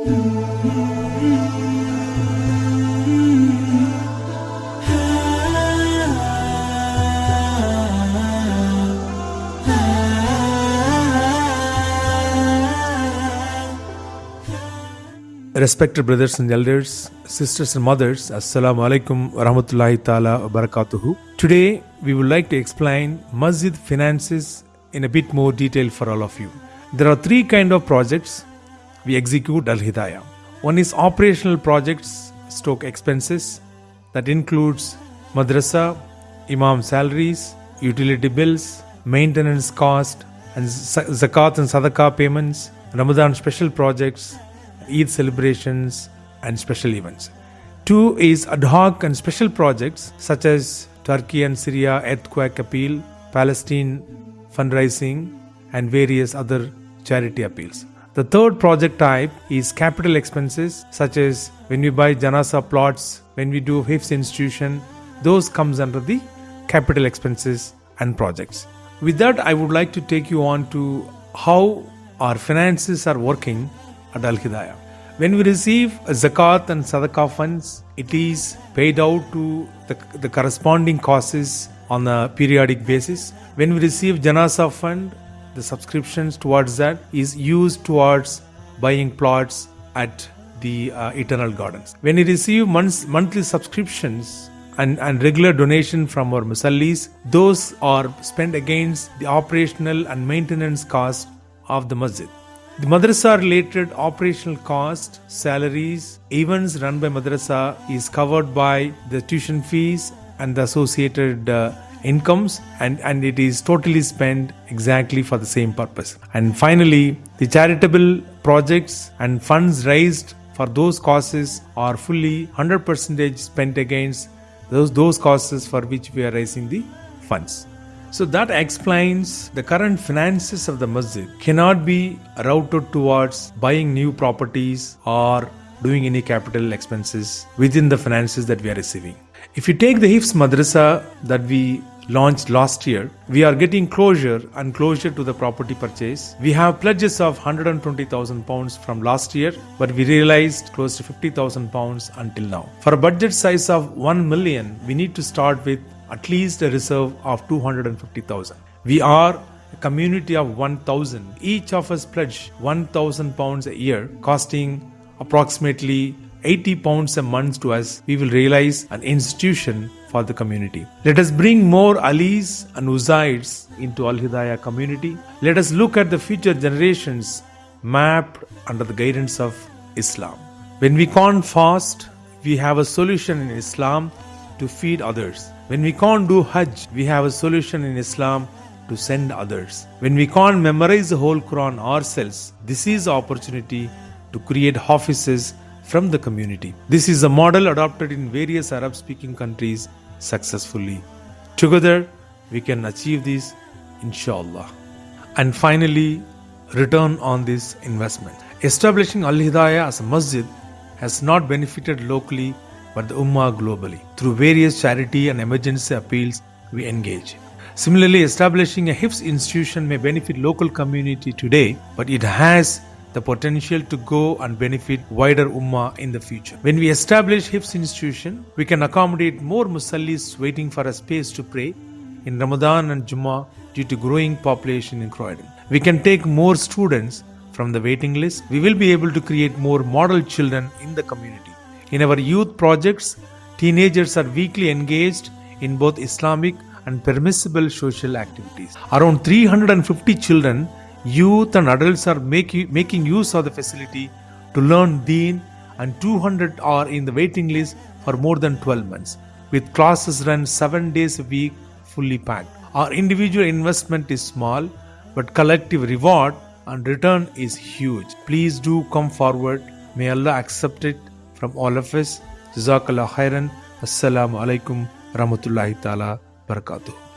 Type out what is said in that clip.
Respected brothers and elders, sisters and mothers, Assalamu alaikum wa rahmatullahi ta'ala wa barakatuhu. Today, we would like to explain Masjid finances in a bit more detail for all of you. There are three kind of projects we execute Al Hidayah. One is operational projects, stock expenses, that includes madrasa, imam salaries, utility bills, maintenance cost, and zakat and sadaqah payments, Ramadan special projects, Eid celebrations, and special events. Two is ad hoc and special projects such as Turkey and Syria earthquake appeal, Palestine fundraising, and various other charity appeals. The third project type is capital expenses such as when we buy Janaza plots, when we do Hifz institution, those comes under the capital expenses and projects. With that, I would like to take you on to how our finances are working at Al Hidayah. When we receive zakat and sadaqah funds, it is paid out to the, the corresponding causes on a periodic basis. When we receive Janaza fund, the subscriptions towards that is used towards buying plots at the uh, Eternal Gardens. When we receive months, monthly subscriptions and, and regular donation from our musallis, those are spent against the operational and maintenance cost of the masjid. The madrasa related operational cost, salaries, events run by madrasa is covered by the tuition fees and the associated uh, incomes and, and it is totally spent exactly for the same purpose. And finally, the charitable projects and funds raised for those causes are fully 100% spent against those, those causes for which we are raising the funds. So that explains the current finances of the masjid cannot be routed towards buying new properties or doing any capital expenses within the finances that we are receiving. If you take the Hifz Madrasa that we launched last year, we are getting closure and closure to the property purchase. We have pledges of 120,000 pounds from last year, but we realized close to 50,000 pounds until now. For a budget size of 1 million, we need to start with at least a reserve of 250,000. We are a community of 1000. Each of us pledge 1000 pounds a year, costing approximately 80 pounds a month to us. We will realize an institution for the community. Let us bring more Alis and Uzaids into Al Hidayah community. Let us look at the future generations mapped under the guidance of Islam. When we can't fast, we have a solution in Islam to feed others. When we can't do Hajj, we have a solution in Islam to send others. When we can't memorize the whole Quran ourselves, this is opportunity to create Hafizes from the community. This is a model adopted in various Arab speaking countries successfully. Together, we can achieve this, inshallah. And finally, return on this investment. Establishing Al Hidayah as a masjid has not benefited locally but the Ummah globally. Through various charity and emergency appeals, we engage. Similarly, establishing a Hifz institution may benefit local community today, but it has the potential to go and benefit wider ummah in the future. When we establish Hifz institution, we can accommodate more musallis waiting for a space to pray in Ramadan and Jummah due to growing population in Croydon. We can take more students from the waiting list. We will be able to create more model children in the community. In our youth projects, teenagers are weekly engaged in both Islamic and permissible social activities. Around 350 children youth and adults are make, making use of the facility to learn Deen and 200 are in the waiting list for more than 12 months with classes run 7 days a week fully packed. Our individual investment is small but collective reward and return is huge. Please do come forward. May Allah accept it from all of us. Jazakallah khairan. Assalamu alaikum rahmatullahi ta'ala barakatuh.